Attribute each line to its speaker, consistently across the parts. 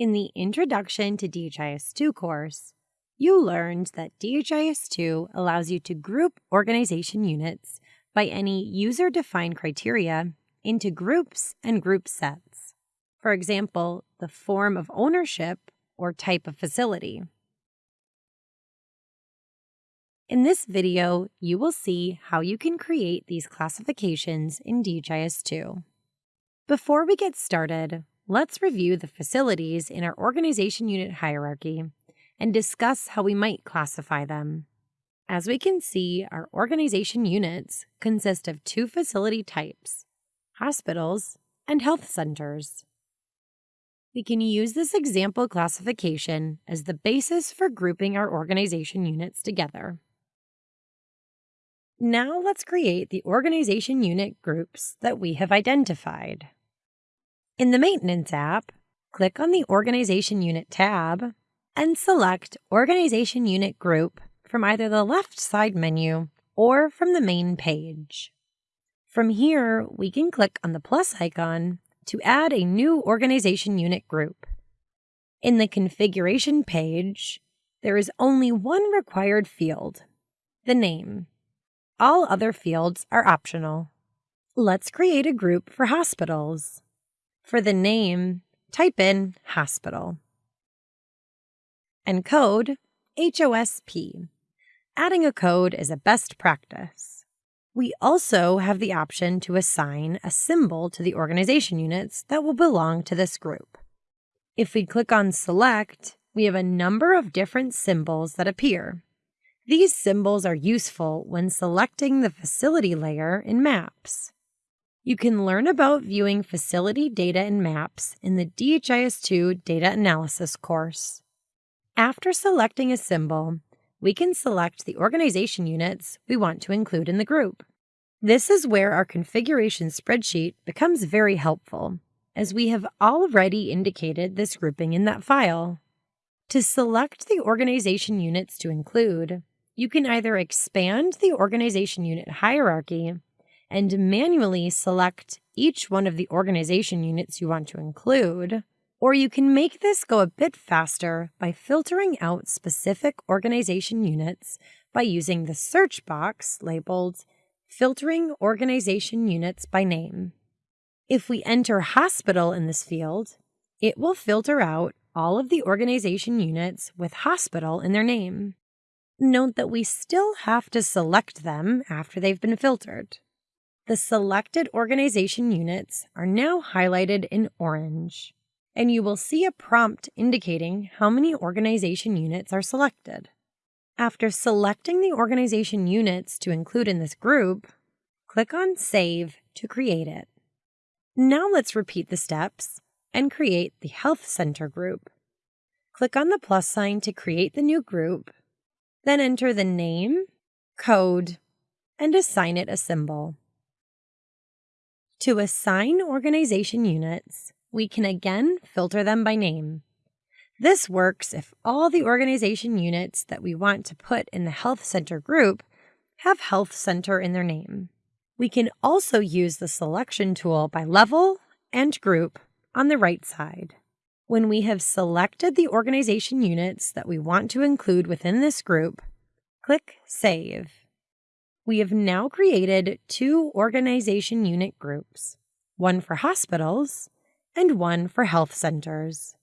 Speaker 1: In the Introduction to DHIS2 course, you learned that DHIS2 allows you to group organization units by any user defined criteria into groups and group sets. For example, the form of ownership or type of facility. In this video, you will see how you can create these classifications in DHIS2. Before we get started, let's review the facilities in our organization unit hierarchy and discuss how we might classify them. As we can see, our organization units consist of two facility types, hospitals and health centers. We can use this example classification as the basis for grouping our organization units together. Now let's create the organization unit groups that we have identified. In the Maintenance app, click on the Organization Unit tab and select Organization Unit Group from either the left side menu or from the main page. From here, we can click on the plus icon to add a new organization unit group. In the configuration page, there is only one required field, the name. All other fields are optional. Let's create a group for hospitals. For the name, type in hospital. And code, HOSP. Adding a code is a best practice. We also have the option to assign a symbol to the organization units that will belong to this group. If we click on Select, we have a number of different symbols that appear. These symbols are useful when selecting the facility layer in Maps. You can learn about viewing facility data and maps in the DHIS2 Data Analysis course. After selecting a symbol, we can select the organization units we want to include in the group. This is where our configuration spreadsheet becomes very helpful, as we have already indicated this grouping in that file. To select the organization units to include, you can either expand the organization unit hierarchy and manually select each one of the organization units you want to include. Or you can make this go a bit faster by filtering out specific organization units by using the search box labeled Filtering Organization Units by Name. If we enter hospital in this field, it will filter out all of the organization units with hospital in their name. Note that we still have to select them after they've been filtered. The selected organization units are now highlighted in orange, and you will see a prompt indicating how many organization units are selected. After selecting the organization units to include in this group, click on Save to create it. Now let's repeat the steps and create the Health Center group. Click on the plus sign to create the new group, then enter the name, code, and assign it a symbol. To assign organization units, we can again filter them by name. This works if all the organization units that we want to put in the Health Center group have Health Center in their name. We can also use the selection tool by level and group on the right side. When we have selected the organization units that we want to include within this group, click Save we have now created two organization unit groups, one for hospitals and one for health centers.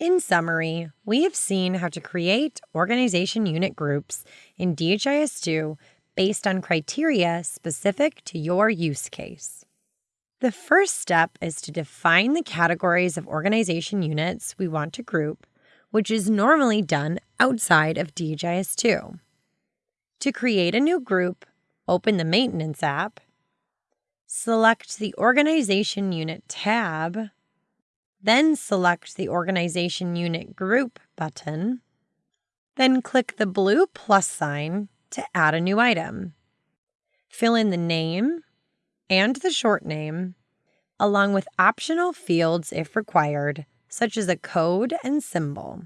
Speaker 1: In summary, we have seen how to create organization unit groups in DHIS2 based on criteria specific to your use case. The first step is to define the categories of organization units we want to group, which is normally done outside of DHIS2. To create a new group, open the Maintenance app, select the Organization Unit tab, then select the Organization Unit Group button, then click the blue plus sign to add a new item. Fill in the name and the short name, along with optional fields if required, such as a code and symbol.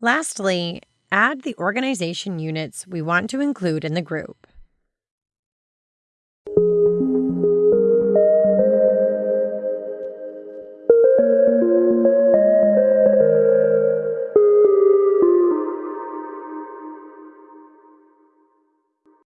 Speaker 1: Lastly, add the organization units we want to include in the group.